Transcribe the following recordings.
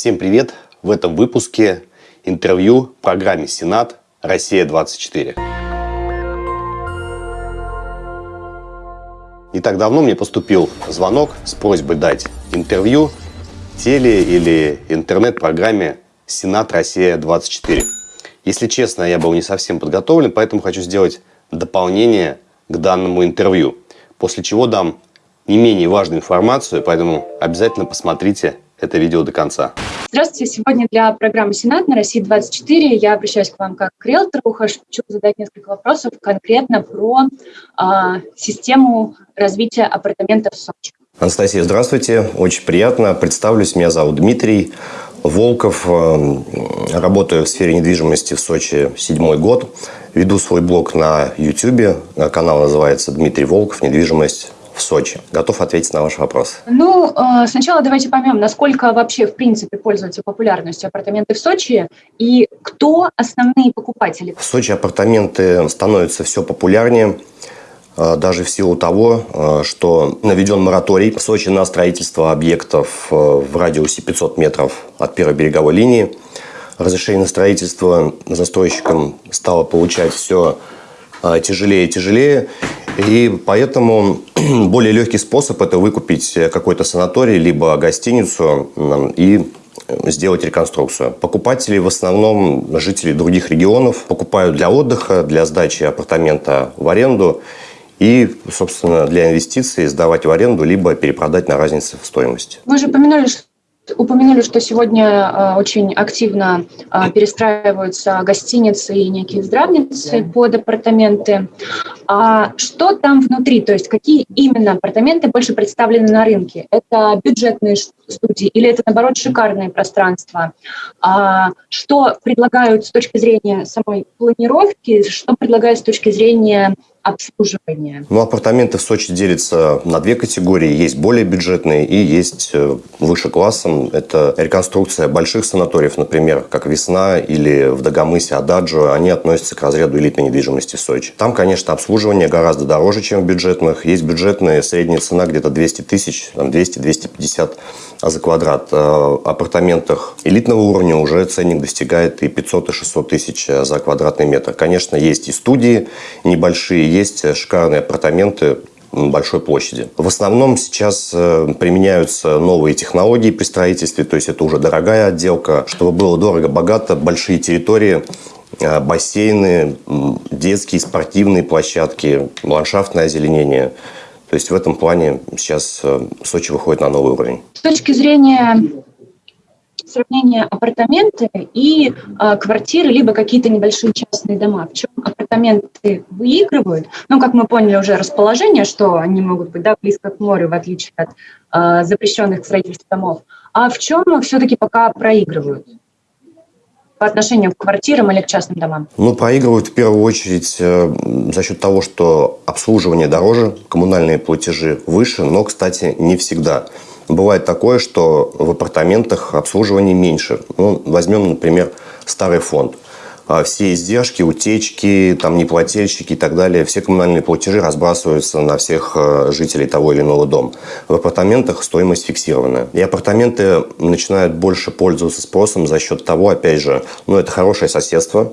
Всем привет! В этом выпуске интервью программе «Сенат. Россия-24». Не так давно мне поступил звонок с просьбой дать интервью теле- или интернет-программе «Сенат. Россия-24». Если честно, я был не совсем подготовлен, поэтому хочу сделать дополнение к данному интервью, после чего дам не менее важную информацию, поэтому обязательно посмотрите это видео до конца. Здравствуйте. Сегодня для программы «Сенат» на России-24 я обращаюсь к вам как к риэлтору. Хочу задать несколько вопросов конкретно про э, систему развития апартаментов в Сочи. Анастасия, здравствуйте. Очень приятно. Представлюсь. Меня зовут Дмитрий Волков. Работаю в сфере недвижимости в Сочи седьмой год. Веду свой блог на YouTube. Канал называется «Дмитрий Волков. Недвижимость в Сочи? Готов ответить на ваш вопрос. Ну, э, сначала давайте поймем, насколько вообще, в принципе, пользуются популярностью апартаменты в Сочи и кто основные покупатели? В Сочи апартаменты становятся все популярнее э, даже в силу того, э, что наведен мораторий в Сочи на строительство объектов в радиусе 500 метров от первой береговой линии. Разрешение на строительство застройщикам стало получать все тяжелее и тяжелее. И поэтому более легкий способ – это выкупить какой-то санаторий, либо гостиницу и сделать реконструкцию. Покупатели в основном жители других регионов покупают для отдыха, для сдачи апартамента в аренду и, собственно, для инвестиций сдавать в аренду, либо перепродать на разнице в стоимости. Вы же упомянули, что упомянули, что сегодня э, очень активно э, перестраиваются гостиницы и некие здравницы под апартаменты. А что там внутри? То есть какие именно апартаменты больше представлены на рынке? Это бюджетные студии или это, наоборот, шикарные пространства? А что предлагают с точки зрения самой планировки? Что предлагают с точки зрения обслуживания? Ну, апартаменты в Сочи делятся на две категории. Есть более бюджетные и есть э, выше классом. Это реконструкция больших санаториев, например, как «Весна» или в Дагомысе «Ададжо». Они относятся к разряду элитной недвижимости в Сочи. Там, конечно, обслуживание гораздо дороже, чем в бюджетных. Есть бюджетные, средняя цена где-то 200 тысяч, 200-250 за квадрат. Э, в апартаментах элитного уровня уже ценник достигает и 500, и 600 тысяч за квадратный метр. Конечно, есть и студии небольшие, есть шикарные апартаменты большой площади. В основном сейчас э, применяются новые технологии при строительстве, то есть это уже дорогая отделка. Чтобы было дорого-богато, большие территории, э, бассейны, детские спортивные площадки, ландшафтное озеленение. То есть в этом плане сейчас э, Сочи выходит на новый уровень. С точки зрения сравнение апартаменты и э, квартиры, либо какие-то небольшие частные дома. В чем апартаменты выигрывают? Ну, как мы поняли уже расположение, что они могут быть да, близко к морю, в отличие от э, запрещенных к строительству домов. А в чем все-таки пока проигрывают? По отношению к квартирам или к частным домам? Ну, проигрывают в первую очередь э, за счет того, что обслуживание дороже, коммунальные платежи выше, но, кстати, не всегда. Бывает такое, что в апартаментах обслуживание меньше. Ну, возьмем, например, старый фонд. А все издержки, утечки, там неплательщики и так далее, все коммунальные платежи разбрасываются на всех э, жителей того или иного дома. В апартаментах стоимость фиксированная. И апартаменты начинают больше пользоваться спросом за счет того, опять же, ну, это хорошее соседство,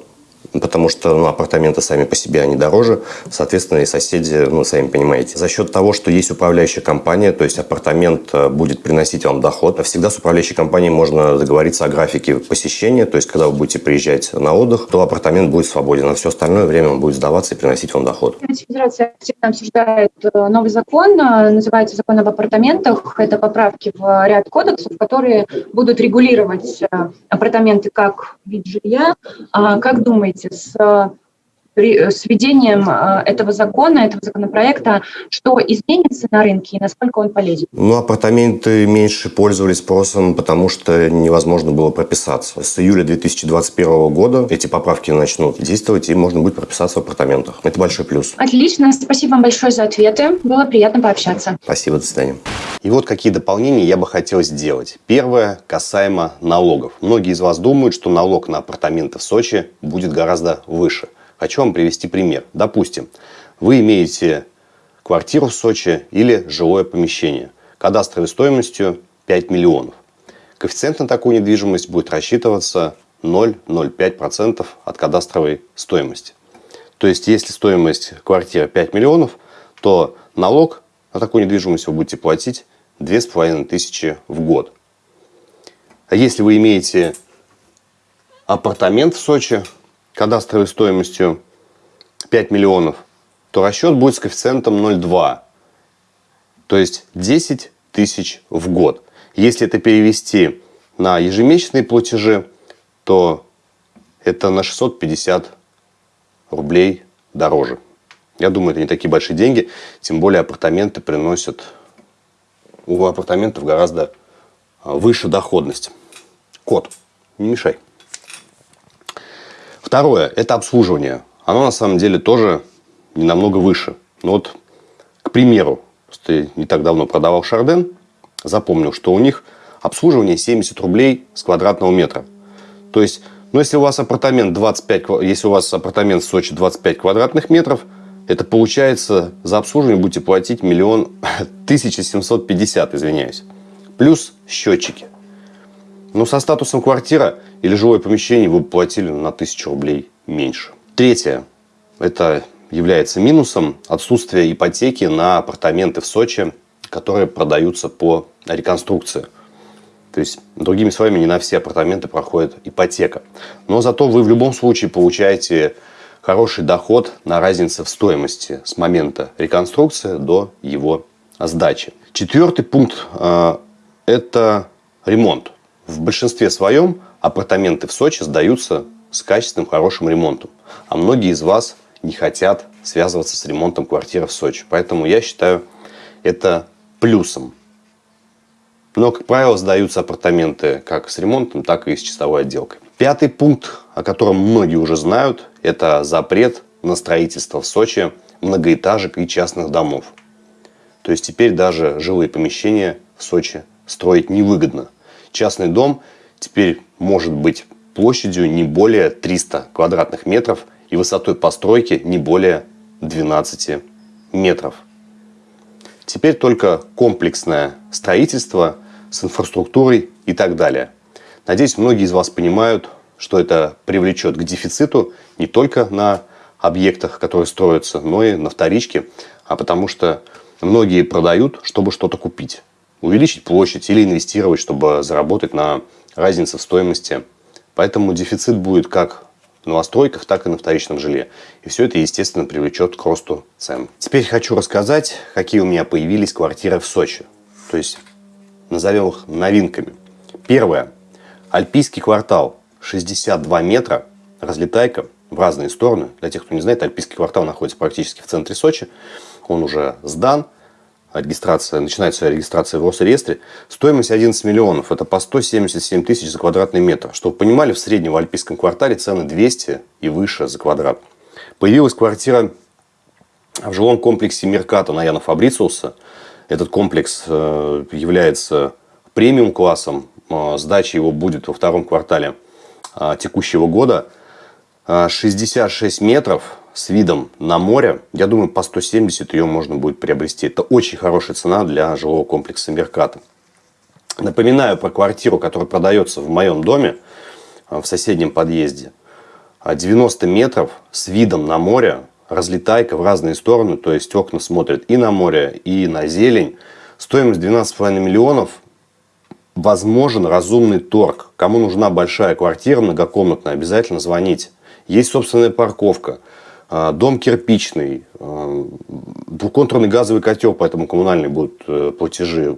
потому что ну, апартаменты сами по себе, они дороже, соответственно, и соседи, ну, сами понимаете. За счет того, что есть управляющая компания, то есть апартамент э, будет приносить вам доход, всегда с управляющей компанией можно договориться о графике посещения, то есть когда вы будете приезжать на отдых, то апартамент будет свободен, а все остальное время он будет сдаваться и приносить вам доход. Федерация активно обсуждает э, новый закон, э, называется закон об апартаментах. Это поправки в ряд кодексов, которые будут регулировать апартаменты как вид жилья. А как думаете, с э, с введением э, этого закона, этого законопроекта, что изменится на рынке и насколько он полезен? Ну, апартаменты меньше пользовались спросом, потому что невозможно было прописаться. С июля 2021 года эти поправки начнут действовать, и можно будет прописаться в апартаментах. Это большой плюс. Отлично. Спасибо вам большое за ответы. Было приятно пообщаться. Спасибо. До свидания. И вот какие дополнения я бы хотел сделать. Первое касаемо налогов. Многие из вас думают, что налог на апартаменты в Сочи будет гораздо выше. Хочу вам привести пример. Допустим, вы имеете квартиру в Сочи или жилое помещение кадастровой стоимостью 5 миллионов. коэффициент на такую недвижимость будет рассчитываться 0,05% от кадастровой стоимости. То есть, если стоимость квартиры 5 миллионов, то налог на такую недвижимость вы будете платить 2500 в год. А если вы имеете апартамент в Сочи кадастровой стоимостью 5 миллионов, то расчет будет с коэффициентом 0,2. То есть 10 тысяч в год. Если это перевести на ежемесячные платежи, то это на 650 рублей дороже. Я думаю, это не такие большие деньги, тем более апартаменты приносят у апартаментов гораздо а, выше доходность. Код, не мешай. Второе – это обслуживание. Оно на самом деле тоже не намного выше. Но вот, к примеру, просто не так давно продавал Шарден, запомнил, что у них обслуживание 70 рублей с квадратного метра. То есть, ну, если у вас апартамент 25, если у вас апартамент в Сочи 25 квадратных метров, это получается за обслуживание будете платить миллион 1750, извиняюсь. Плюс счетчики. Но со статусом квартира или жилое помещение вы платили на 1000 рублей меньше. Третье. Это является минусом отсутствие ипотеки на апартаменты в Сочи, которые продаются по реконструкции. То есть, другими словами, не на все апартаменты проходит ипотека. Но зато вы в любом случае получаете хороший доход на разнице в стоимости с момента реконструкции до его сдачи. Четвертый пункт э, – это ремонт. В большинстве своем апартаменты в Сочи сдаются с качественным, хорошим ремонтом. А многие из вас не хотят связываться с ремонтом квартиры в Сочи. Поэтому я считаю это плюсом. Но, как правило, сдаются апартаменты как с ремонтом, так и с чистовой отделкой. Пятый пункт, о котором многие уже знают, это запрет на строительство в Сочи многоэтажек и частных домов. То есть теперь даже жилые помещения в Сочи строить невыгодно. Частный дом теперь может быть площадью не более 300 квадратных метров и высотой постройки не более 12 метров. Теперь только комплексное строительство с инфраструктурой и так далее. Надеюсь, многие из вас понимают, что это привлечет к дефициту не только на объектах, которые строятся, но и на вторичке, а потому что многие продают, чтобы что-то купить. Увеличить площадь или инвестировать, чтобы заработать на разнице в стоимости. Поэтому дефицит будет как в новостройках, так и на вторичном жилье. И все это, естественно, привлечет к росту цен. Теперь хочу рассказать, какие у меня появились квартиры в Сочи. То есть, назовем их новинками. Первое. Альпийский квартал. 62 метра. Разлетайка в разные стороны. Для тех, кто не знает, Альпийский квартал находится практически в центре Сочи. Он уже сдан регистрация, начинается регистрация в Росреестре, стоимость 11 миллионов, это по 177 тысяч за квадратный метр. Чтобы вы понимали, в среднем в Альпийском квартале цены 200 и выше за квадрат. Появилась квартира в жилом комплексе Мерката на Яна Фабрициуса. Этот комплекс э, является премиум классом. Э, сдача его будет во втором квартале э, текущего года. 66 метров, с видом на море, я думаю, по 170 ее можно будет приобрести. Это очень хорошая цена для жилого комплекса Мерката. Напоминаю про квартиру, которая продается в моем доме, э, в соседнем подъезде. 90 метров с видом на море, разлетайка в разные стороны, то есть окна смотрят и на море, и на зелень. Стоимость 12,5 миллионов. Возможен разумный торг. Кому нужна большая квартира многокомнатная, обязательно звоните. Есть собственная парковка. А, дом кирпичный, а, двухконтурный газовый котел, поэтому коммунальные будут э, платежи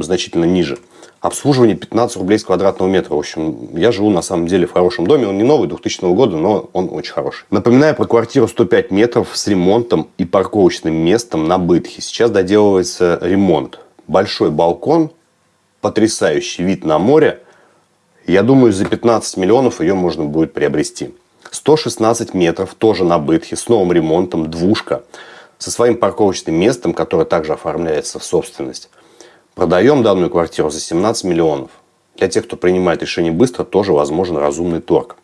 значительно ниже. Обслуживание 15 рублей с квадратного метра. В общем, я живу на самом деле в хорошем доме. Он не новый, 2000 года, но он очень хороший. Напоминаю про квартиру 105 метров с ремонтом и парковочным местом на Бытхе. Сейчас доделывается ремонт. Большой балкон, потрясающий вид на море. Я думаю, за 15 миллионов ее можно будет приобрести. 116 метров, тоже на бытхе, с новым ремонтом, двушка, со своим парковочным местом, которое также оформляется в собственность. Продаем данную квартиру за 17 миллионов. Для тех, кто принимает решение быстро, тоже возможен разумный торг.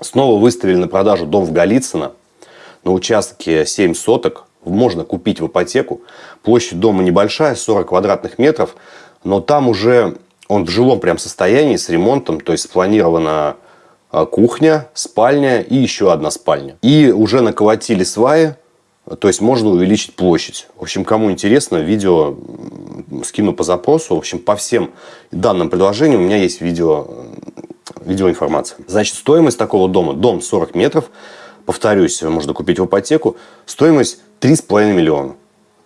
Снова выставили на продажу дом в Голицыно. На участке 7 соток. Можно купить в ипотеку. Площадь дома небольшая, 40 квадратных метров. Но там уже Он в жилом прям состоянии с ремонтом, то есть спланирована а, кухня, спальня и еще одна спальня. И уже наколотили сваи, то есть можно увеличить площадь. В общем, кому интересно, видео скину по запросу. В общем, по всем данным предложениям у меня есть видео, видеоинформация. Значит, стоимость такого дома, дом 40 метров, повторюсь, можно купить в ипотеку, стоимость 3,5 миллиона.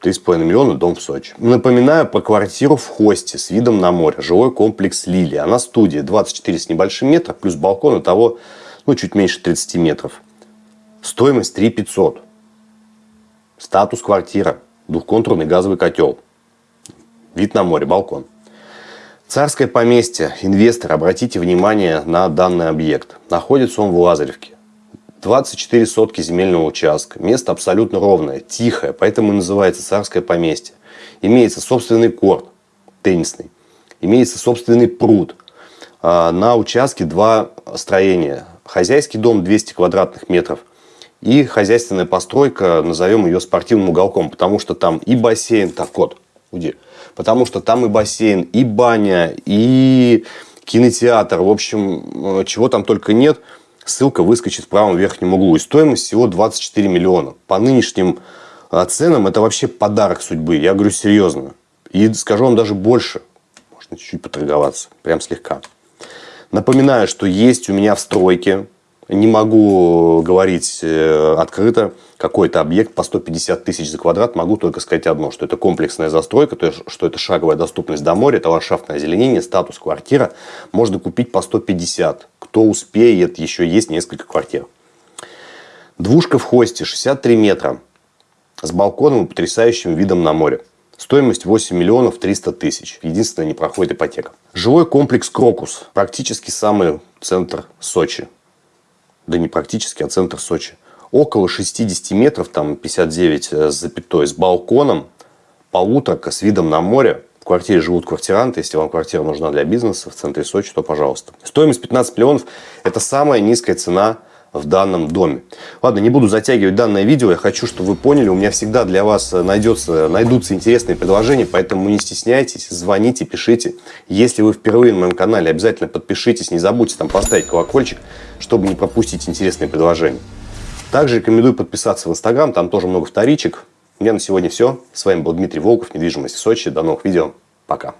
3,5 миллиона, дом в Сочи. Напоминаю про квартиру в Хосте с видом на море. Жилой комплекс Лилия. Она студия 24 с небольшим метров, плюс балкон, того ну, чуть меньше 30 метров. Стоимость 3 500. Статус квартира. Двухконтурный газовый котел. Вид на море, балкон. Царское поместье. Инвестор, обратите внимание на данный объект. Находится он в Лазаревке. 24 сотки земельного участка. Место абсолютно ровное, тихое, поэтому и называется царское поместье. Имеется собственный корт теннисный. Имеется собственный пруд. А, на участке два строения. Хозяйский дом 200 квадратных метров – и хозяйственная постройка, назовем ее спортивным уголком, потому что там и бассейн, так кот, уйди, потому что там и бассейн, и баня, и кинотеатр, в общем, э, чего там только нет, ссылка выскочит в правом верхнем углу. И стоимость всего 24 миллиона. По нынешним э, ценам это вообще подарок судьбы, я говорю серьезно. И скажу вам даже больше, можно чуть-чуть поторговаться, прям слегка. Напоминаю, что есть у меня в стройке не могу говорить э, открыто, какой-то объект по 150 тысяч за квадрат. Могу только сказать одно, что это комплексная застройка, то есть, что это шаговая доступность до моря, это ландшафтное озеленение, статус квартира. Можно купить по 150. Кто успеет, еще есть несколько квартир. Двушка в хосте, 63 метра, с балконом и потрясающим видом на море. Стоимость 8 миллионов 300 тысяч. Единственное, не проходит ипотека. Жилой комплекс «Крокус». Практически самый центр Сочи да не практически, а центр Сочи. Около 60 метров, там 59 с запятой, с балконом, полуторка с видом на море. В квартире живут квартиранты. Если вам квартира нужна для бизнеса в центре Сочи, то пожалуйста. Стоимость 15 миллионов – это самая низкая цена в данном доме. Ладно, не буду затягивать данное видео. Я хочу, чтобы вы поняли, у меня всегда для вас найдется, найдутся интересные предложения, поэтому не стесняйтесь, звоните, пишите. Если вы впервые на моем канале, обязательно подпишитесь, не забудьте там поставить колокольчик, чтобы не пропустить интересные предложения. Также рекомендую подписаться в Инстаграм, там тоже много вторичек. У меня на сегодня все. С вами был Дмитрий Волков, недвижимость в Сочи. До новых видео. Пока.